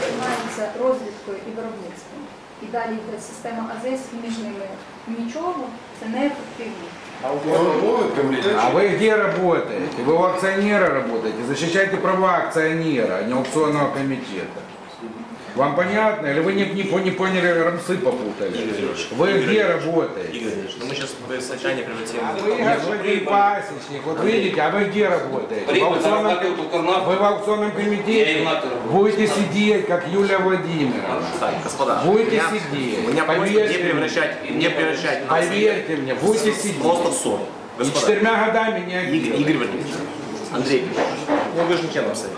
займається розвідкою і виробництвом. І далі йде система АЗС і між ними нічого, це неефективно. А вы где работаете? Вы у акционера работаете? Защищайте права акционера, а не аукционного комитета. Вам понятно? Или вы не, не, не поняли, рамсы попутали? Вы где работаете? Игорь ну мы сейчас сочетание превратим. А Вы господин пасечник, вот видите, а вы где работаете? В аукционном, вы в аукционном комитете будете сидеть, как Юлия Владимировна. Господа, Будете меня, сидеть. меня Поверьте не мне. превращать, не превращать Поверьте мне, будете сидеть. просто ссору. И четырьмя годами не Игорь. Игорь Валерьевич, Андрей ну вы же не членом совета.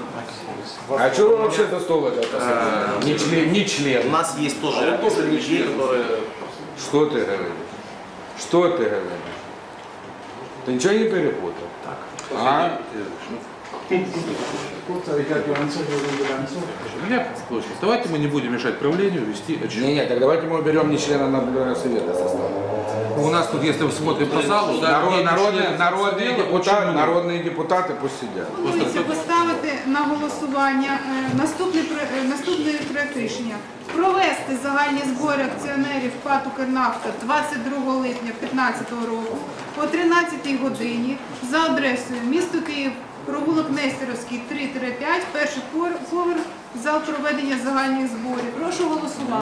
А что вы вообще за стол это посадили? Не член, не У член. нас есть тоже ряд людей, которые... Что ты говоришь? Что ты говоришь? Ты ничего не перепутал? Так. А? Слушайте, давайте мы не будем мешать правлению вести. Не, не, так давайте мы уберем не члена наблюдательного совета состава. У нас тут, если мы смотрим по залу, да, Народ- есть народные, члены народные, совета, депутаты, очень много. народные депутаты пусть сидят. Пропонується поставити на голосування е, наступний, про- е, наступний проект рішення. Провести загальні збори акціонерів ПАТ «Укрнафта» 22 липня 2015 року о 13 годині за адресою місто Київ, провулок Нестеровський 3-5, перший пор- поверх, зал проведення загальних зборів. Прошу голосувати.